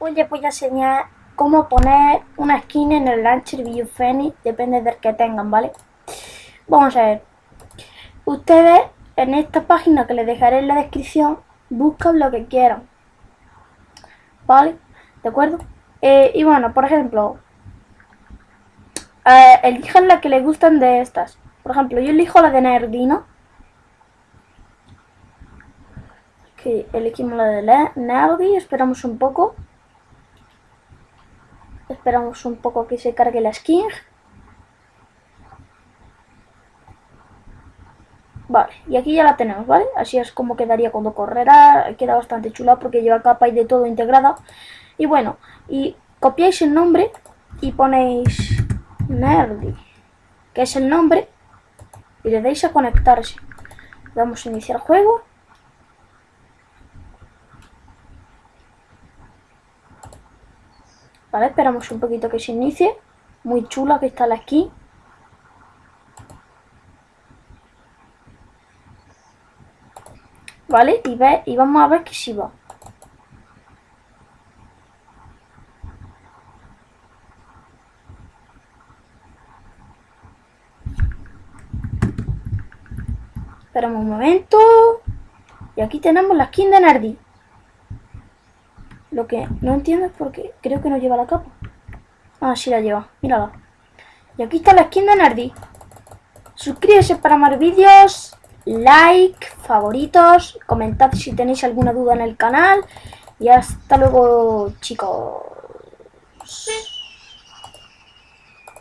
Hoy les voy a enseñar cómo poner una skin en el Launcher View Phoenix, depende del que tengan, ¿vale? Vamos a ver. Ustedes en esta página que les dejaré en la descripción, buscan lo que quieran. ¿Vale? ¿De acuerdo? Eh, y bueno, por ejemplo, eh, elijan la que les gustan de estas. Por ejemplo, yo elijo la de Nerdino. Que elegimos la de Nerdy, esperamos un poco. Esperamos un poco que se cargue la skin. Vale, y aquí ya la tenemos, ¿vale? Así es como quedaría cuando correrá. Queda bastante chula porque lleva capa y de todo integrada. Y bueno, y copiáis el nombre y ponéis Nerdy, que es el nombre, y le dais a conectarse. Vamos a iniciar juego. Vale, esperamos un poquito que se inicie. Muy chula que está la skin. ¿Vale? Y, ve, y vamos a ver que si va. Esperamos un momento. Y aquí tenemos la skin de Nardi. Lo que no entiendo es porque creo que no lleva la capa. Ah, sí la lleva. Mírala. Y aquí está la skin de Nardi. Suscríbete para más vídeos. Like, favoritos. Comentad si tenéis alguna duda en el canal. Y hasta luego, chicos.